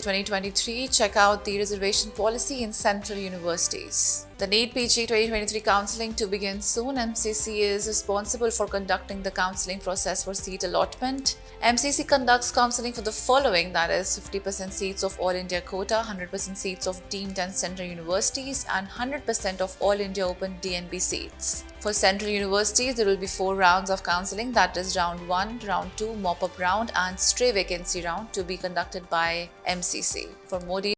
2023, check out the reservation policy in central universities. The NEET PG 2023 counselling to begin soon. MCC is responsible for conducting the counselling process for seat allotment. MCC conducts counselling for the following that is 50% seats of All India quota, 100% seats of deemed and central universities, and 100% of All India Open DNB seats. For central universities, there will be four rounds of counselling that is round 1, round 2, mop up round, and stray vacancy round to be conducted by MCC. For more